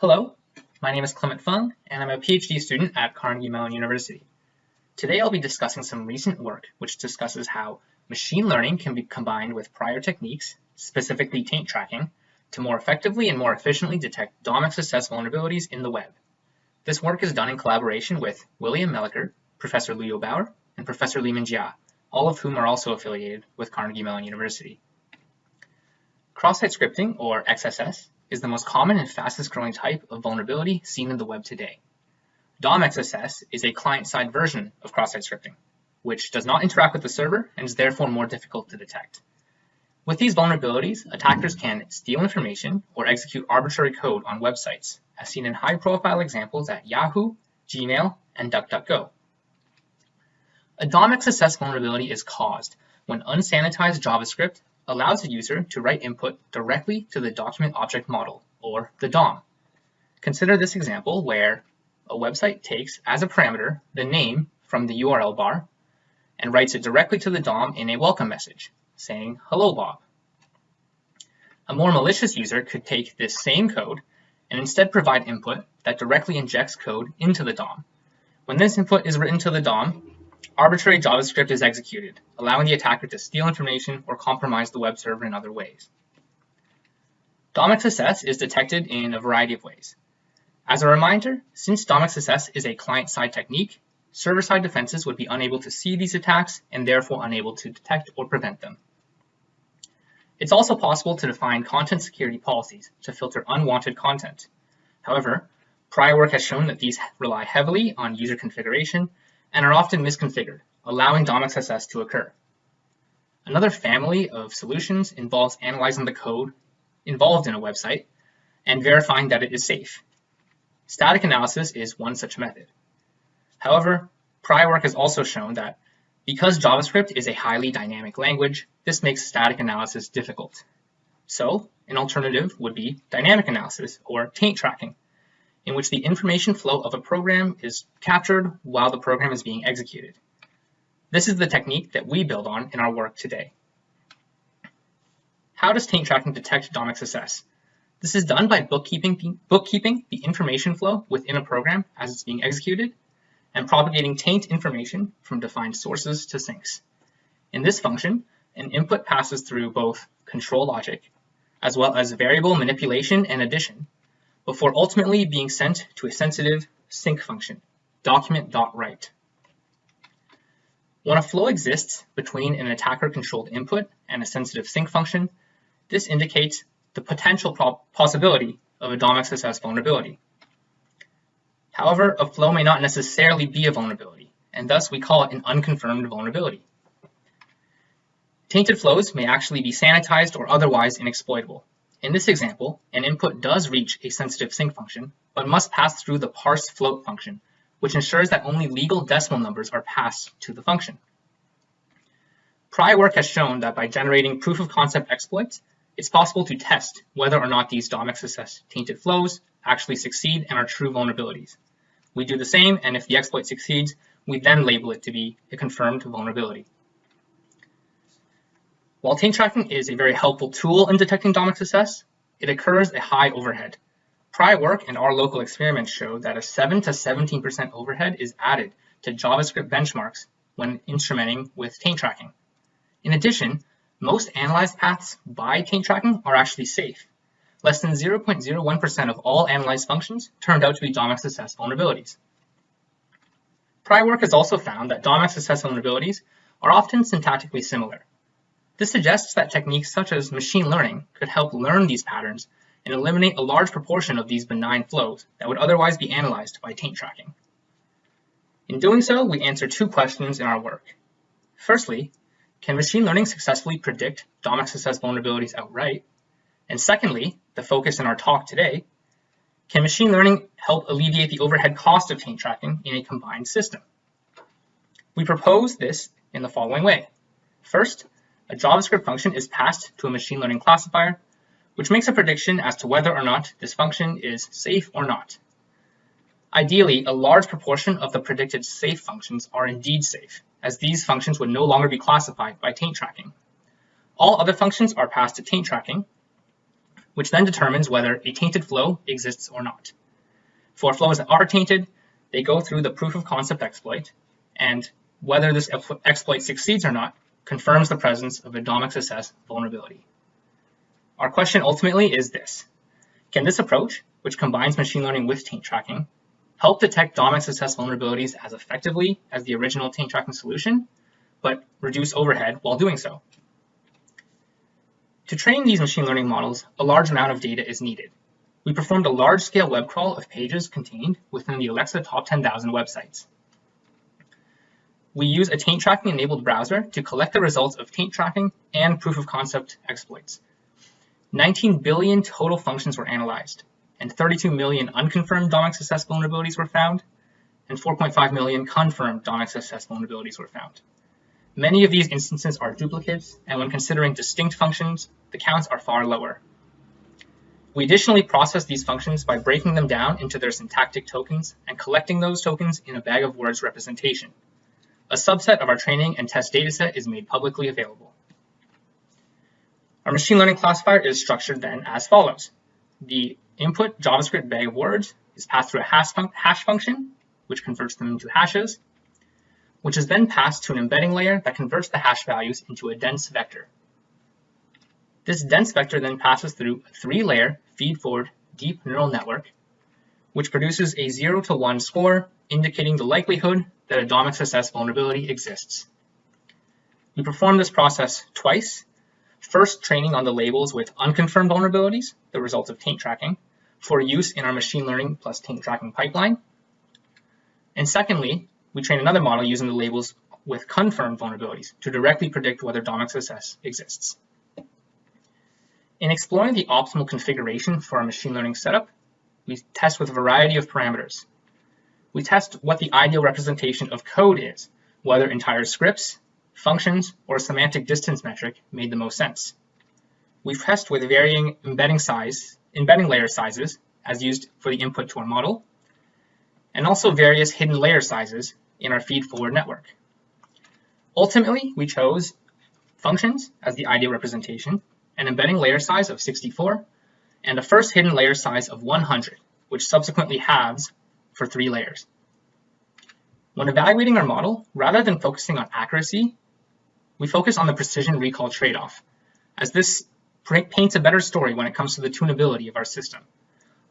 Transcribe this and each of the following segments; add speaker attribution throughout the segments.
Speaker 1: Hello, my name is Clement Fung, and I'm a PhD student at Carnegie Mellon University. Today I'll be discussing some recent work which discusses how machine learning can be combined with prior techniques, specifically taint tracking, to more effectively and more efficiently detect DOM-XSS vulnerabilities in the web. This work is done in collaboration with William Melicher, Professor Lujo Bauer, and Professor Limin Jia, all of whom are also affiliated with Carnegie Mellon University. Cross-site scripting, or XSS, is the most common and fastest growing type of vulnerability seen in the web today. DOM-XSS is a client-side version of cross-site scripting, which does not interact with the server and is therefore more difficult to detect. With these vulnerabilities, attackers can steal information or execute arbitrary code on websites, as seen in high-profile examples at Yahoo, Gmail, and DuckDuckGo. A DOM-XSS vulnerability is caused when unsanitized JavaScript allows the user to write input directly to the document object model, or the DOM. Consider this example where a website takes as a parameter the name from the URL bar and writes it directly to the DOM in a welcome message, saying, hello Bob. A more malicious user could take this same code and instead provide input that directly injects code into the DOM. When this input is written to the DOM, arbitrary JavaScript is executed, allowing the attacker to steal information or compromise the web server in other ways. DOM-XSS is detected in a variety of ways. As a reminder, since DOM-XSS is a client-side technique, server-side defenses would be unable to see these attacks and therefore unable to detect or prevent them. It's also possible to define content security policies to filter unwanted content. However, prior work has shown that these rely heavily on user configuration and are often misconfigured, allowing DOM-XSS to occur. Another family of solutions involves analyzing the code involved in a website and verifying that it is safe. Static analysis is one such method. However, prior work has also shown that because JavaScript is a highly dynamic language, this makes static analysis difficult. So, an alternative would be dynamic analysis, or taint tracking, in which the information flow of a program is captured while the program is being executed. This is the technique that we build on in our work today. How does taint tracking detect DOM-XSS? This is done by bookkeeping bookkeeping the information flow within a program as it's being executed and propagating taint information from defined sources to sinks. In this function, an input passes through both control logic as well as variable manipulation and addition before ultimately being sent to a sensitive sink function, document.write. When a flow exists between an attacker-controlled input and a sensitive sink function, this indicates the potential possibility of a DOM-XSS vulnerability. However, a flow may not necessarily be a vulnerability, and thus we call it an unconfirmed vulnerability. Tainted flows may actually be sanitized or otherwise inexploitable, in this example, an input does reach a sensitive sink function, but must pass through the parse float function, which ensures that only legal decimal numbers are passed to the function. Prior work has shown that by generating proof of concept exploits, it's possible to test whether or not these DOM-XSS tainted flows actually succeed and are true vulnerabilities. We do the same, and if the exploit succeeds, we then label it to be a confirmed vulnerability. While taint tracking is a very helpful tool in detecting DOM-XSS, it occurs at high overhead. Prior work and our local experiments show that a 7 to 17% overhead is added to JavaScript benchmarks when instrumenting with taint tracking. In addition, most analyzed paths by taint tracking are actually safe. Less than 0.01% of all analyzed functions turned out to be DOM-XSS vulnerabilities. Prior work has also found that DOM-XSS vulnerabilities are often syntactically similar, this suggests that techniques such as machine learning could help learn these patterns and eliminate a large proportion of these benign flows that would otherwise be analyzed by taint tracking. In doing so, we answer two questions in our work. Firstly, can machine learning successfully predict DOM-XSS vulnerabilities outright? And secondly, the focus in our talk today, can machine learning help alleviate the overhead cost of taint tracking in a combined system? We propose this in the following way. First, a JavaScript function is passed to a machine learning classifier, which makes a prediction as to whether or not this function is safe or not. Ideally, a large proportion of the predicted safe functions are indeed safe, as these functions would no longer be classified by taint tracking. All other functions are passed to taint tracking, which then determines whether a tainted flow exists or not. For flows that are tainted, they go through the proof of concept exploit, and whether this exploit succeeds or not confirms the presence of a DOM-XSS vulnerability. Our question ultimately is this. Can this approach, which combines machine learning with taint tracking, help detect DOM-XSS vulnerabilities as effectively as the original taint tracking solution, but reduce overhead while doing so? To train these machine learning models, a large amount of data is needed. We performed a large-scale web crawl of pages contained within the Alexa Top 10,000 websites. We use a taint tracking enabled browser to collect the results of taint tracking and proof of concept exploits. 19 billion total functions were analyzed, and 32 million unconfirmed DOM-XSS vulnerabilities were found, and 4.5 million confirmed DOM-XSS vulnerabilities were found. Many of these instances are duplicates, and when considering distinct functions, the counts are far lower. We additionally process these functions by breaking them down into their syntactic tokens and collecting those tokens in a bag of words representation. A subset of our training and test dataset is made publicly available. Our machine learning classifier is structured then as follows. The input JavaScript bag of words is passed through a hash, fun hash function, which converts them into hashes, which is then passed to an embedding layer that converts the hash values into a dense vector. This dense vector then passes through a three-layer feed-forward deep neural network, which produces a 0 to 1 score indicating the likelihood that a DOM-XSS vulnerability exists. We perform this process twice, first training on the labels with unconfirmed vulnerabilities, the result of taint tracking, for use in our machine learning plus taint tracking pipeline. And secondly, we train another model using the labels with confirmed vulnerabilities to directly predict whether DOM-XSS exists. In exploring the optimal configuration for our machine learning setup, we test with a variety of parameters, we test what the ideal representation of code is, whether entire scripts, functions, or a semantic distance metric made the most sense. We test with varying embedding size, embedding layer sizes as used for the input to our model, and also various hidden layer sizes in our feed-forward network. Ultimately, we chose functions as the ideal representation, an embedding layer size of 64, and a first hidden layer size of 100, which subsequently halves for three layers. When evaluating our model, rather than focusing on accuracy, we focus on the precision recall trade-off, as this paints a better story when it comes to the tunability of our system.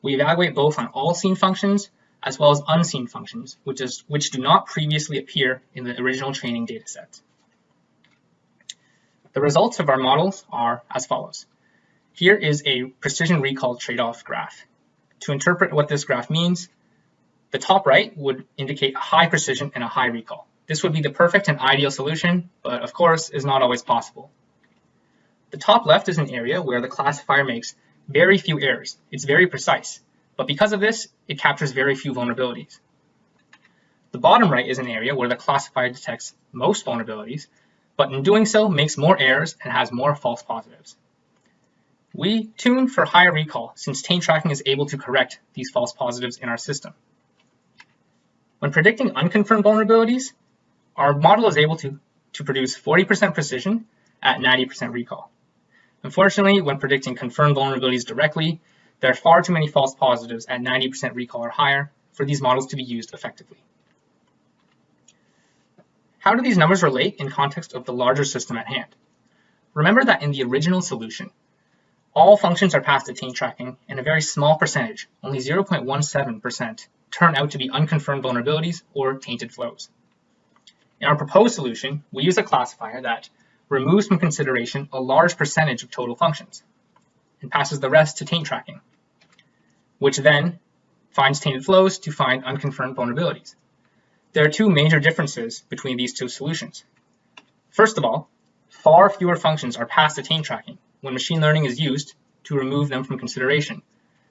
Speaker 1: We evaluate both on all seen functions as well as unseen functions, which, is, which do not previously appear in the original training dataset. The results of our models are as follows. Here is a precision recall trade-off graph. To interpret what this graph means, the top right would indicate high precision and a high recall. This would be the perfect and ideal solution, but of course is not always possible. The top left is an area where the classifier makes very few errors. It's very precise, but because of this, it captures very few vulnerabilities. The bottom right is an area where the classifier detects most vulnerabilities, but in doing so makes more errors and has more false positives. We tune for higher recall since taint tracking is able to correct these false positives in our system. When predicting unconfirmed vulnerabilities, our model is able to, to produce 40% precision at 90% recall. Unfortunately, when predicting confirmed vulnerabilities directly, there are far too many false positives at 90% recall or higher for these models to be used effectively. How do these numbers relate in context of the larger system at hand? Remember that in the original solution, all functions are passed to taint tracking and a very small percentage, only 0.17%, turn out to be unconfirmed vulnerabilities or tainted flows. In our proposed solution, we use a classifier that removes from consideration a large percentage of total functions and passes the rest to taint tracking, which then finds tainted flows to find unconfirmed vulnerabilities. There are two major differences between these two solutions. First of all, far fewer functions are passed to taint tracking when machine learning is used to remove them from consideration.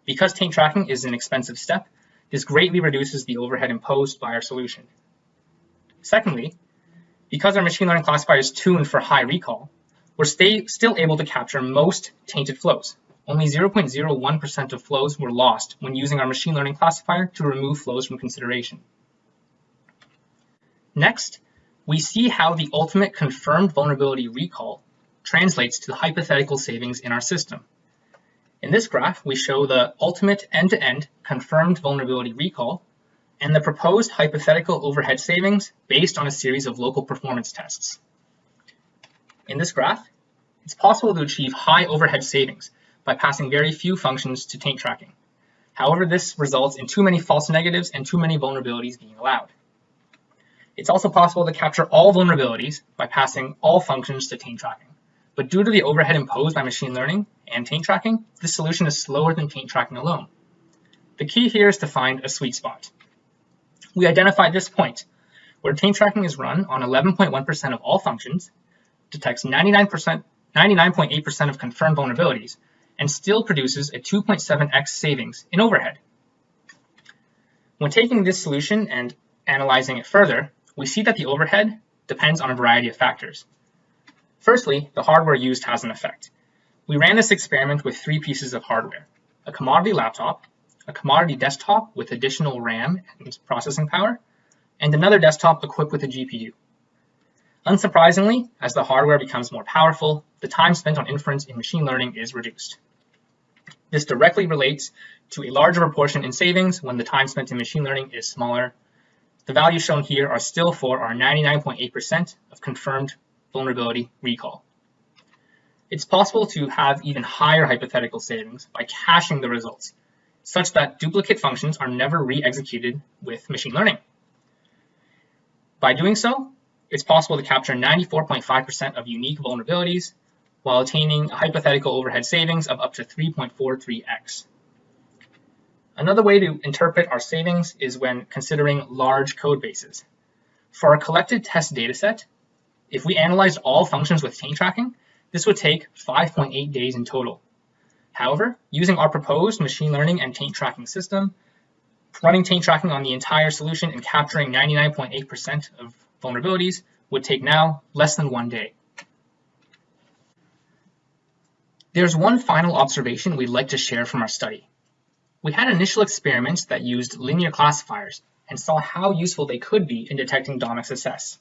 Speaker 1: Because taint tracking is an expensive step, this greatly reduces the overhead imposed by our solution. Secondly, because our machine learning classifier is tuned for high recall, we're still able to capture most tainted flows. Only 0.01% of flows were lost when using our machine learning classifier to remove flows from consideration. Next, we see how the ultimate confirmed vulnerability recall translates to the hypothetical savings in our system. In this graph, we show the ultimate end-to-end -end confirmed vulnerability recall and the proposed hypothetical overhead savings based on a series of local performance tests. In this graph, it's possible to achieve high overhead savings by passing very few functions to taint tracking. However, this results in too many false negatives and too many vulnerabilities being allowed. It's also possible to capture all vulnerabilities by passing all functions to taint tracking. But due to the overhead imposed by machine learning and taint tracking, this solution is slower than taint tracking alone. The key here is to find a sweet spot. We identified this point, where taint tracking is run on 11.1% of all functions, detects 99%, 99.8% of confirmed vulnerabilities, and still produces a 2.7x savings in overhead. When taking this solution and analyzing it further, we see that the overhead depends on a variety of factors. Firstly, the hardware used has an effect. We ran this experiment with three pieces of hardware, a commodity laptop, a commodity desktop with additional RAM and processing power, and another desktop equipped with a GPU. Unsurprisingly, as the hardware becomes more powerful, the time spent on inference in machine learning is reduced. This directly relates to a larger proportion in savings when the time spent in machine learning is smaller. The values shown here are still for our 99.8% of confirmed vulnerability recall. It's possible to have even higher hypothetical savings by caching the results, such that duplicate functions are never re-executed with machine learning. By doing so, it's possible to capture 94.5% of unique vulnerabilities while attaining a hypothetical overhead savings of up to 3.43x. Another way to interpret our savings is when considering large code bases. For our collected test dataset, if we analyzed all functions with taint tracking, this would take 5.8 days in total. However, using our proposed machine learning and taint tracking system, running taint tracking on the entire solution and capturing 99.8% of vulnerabilities would take now less than one day. There's one final observation we'd like to share from our study. We had initial experiments that used linear classifiers and saw how useful they could be in detecting DOMXSS.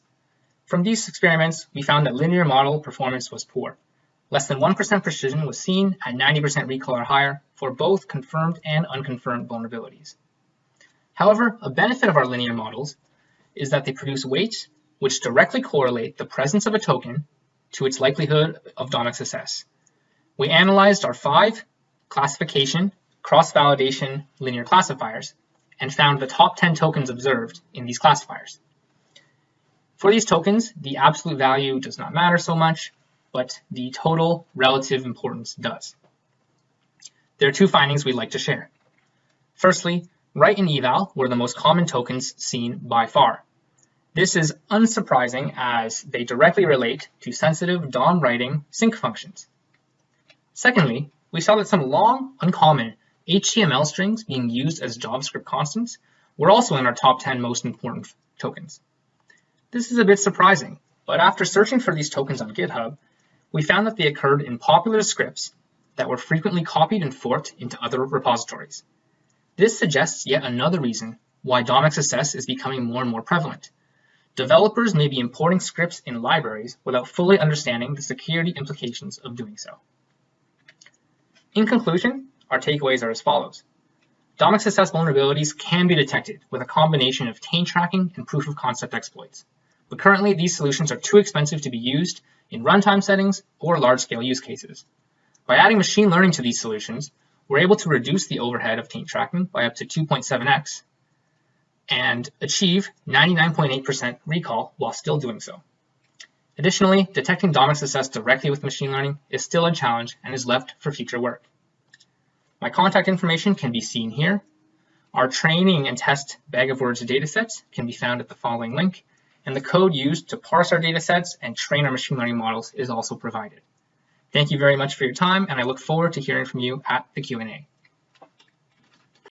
Speaker 1: From these experiments, we found that linear model performance was poor. Less than 1% precision was seen at 90% recall or higher for both confirmed and unconfirmed vulnerabilities. However, a benefit of our linear models is that they produce weights which directly correlate the presence of a token to its likelihood of DOM-XSS. We analyzed our five classification cross-validation linear classifiers and found the top 10 tokens observed in these classifiers. For these tokens, the absolute value does not matter so much, but the total relative importance does. There are two findings we'd like to share. Firstly, write and eval were the most common tokens seen by far. This is unsurprising as they directly relate to sensitive DOM writing sink functions. Secondly, we saw that some long, uncommon HTML strings being used as JavaScript constants were also in our top 10 most important tokens. This is a bit surprising, but after searching for these tokens on GitHub, we found that they occurred in popular scripts that were frequently copied and forked into other repositories. This suggests yet another reason why DOMXSS is becoming more and more prevalent. Developers may be importing scripts in libraries without fully understanding the security implications of doing so. In conclusion, our takeaways are as follows. DOMXSS vulnerabilities can be detected with a combination of taint tracking and proof of concept exploits but currently these solutions are too expensive to be used in runtime settings or large-scale use cases. By adding machine learning to these solutions, we're able to reduce the overhead of taint tracking by up to 2.7x and achieve 99.8% recall while still doing so. Additionally, detecting DOMXSS directly with machine learning is still a challenge and is left for future work. My contact information can be seen here. Our training and test bag of words datasets can be found at the following link, and the code used to parse our datasets and train our machine learning models is also provided. Thank you very much for your time, and I look forward to hearing from you at the Q&A.